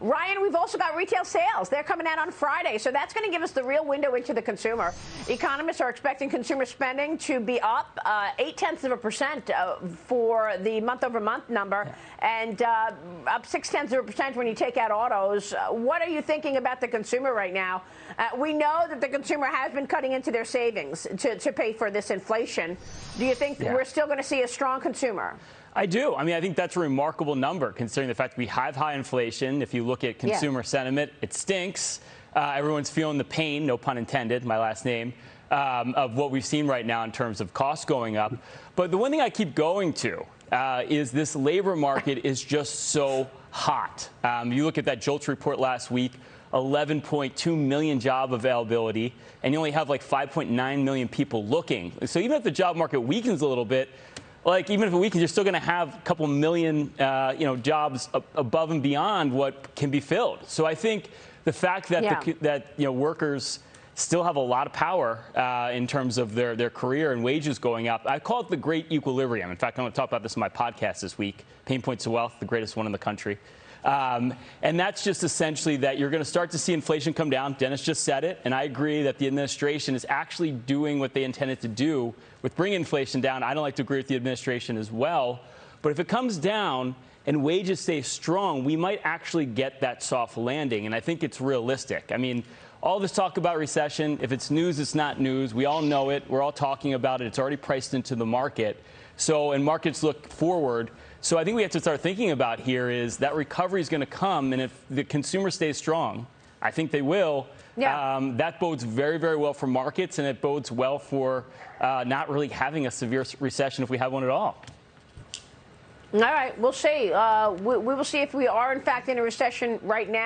Ryan, we've also got retail sales. They're coming out on Friday, so that's going to give us the real window into the consumer. Economists are expecting consumer spending to be up uh, eight tenths of a percent uh, for the month over month number, yeah. and uh, up six tenths of a percent when you take out autos. Uh, what are you thinking about the consumer right now? Uh, we know that the consumer has been cutting into their savings to, to pay for this inflation. Do you think yeah. we're still going to see a strong consumer? I do. I mean, I think that's a remarkable number considering the fact we have high inflation. If you look at consumer yeah. sentiment, it stinks. Uh, everyone's feeling the pain, no pun intended, my last name, um, of what we've seen right now in terms of costs going up. But the one thing I keep going to uh, is this labor market is just so hot. Um, you look at that JOLTS report last week. 11.2 million job availability, and you only have like 5.9 million people looking. So even if the job market weakens a little bit, like even if a weekend, you're still going to have a couple million, uh, you know, jobs above and beyond what can be filled. So I think the fact that yeah. the, that you know workers still have a lot of power uh, in terms of their, their career and wages going up. I call it the great equilibrium. In fact, I'm going to talk about this in my podcast this week, Payne Points of Wealth, the greatest one in the country. Um, and that's just essentially that you're going to start to see inflation come down. Dennis just said it, and I agree that the administration is actually doing what they intended to do with bringing inflation down. I don't like to agree with the administration as well, but if it comes down and wages stay strong, we might actually get that soft landing, and I think it's realistic. I mean, all this talk about recession, if it's news, it's not news. We all know it. We're all talking about it. It's already priced into the market. So, and markets look forward. So I think we have to start thinking about here is that recovery is going to come, and if the consumer stays strong, I think they will. Yeah. Um, that bodes very, very well for markets, and it bodes well for uh, not really having a severe recession if we have one at all. All right, we'll see. Uh, we, we will see if we are, in fact, in a recession right now.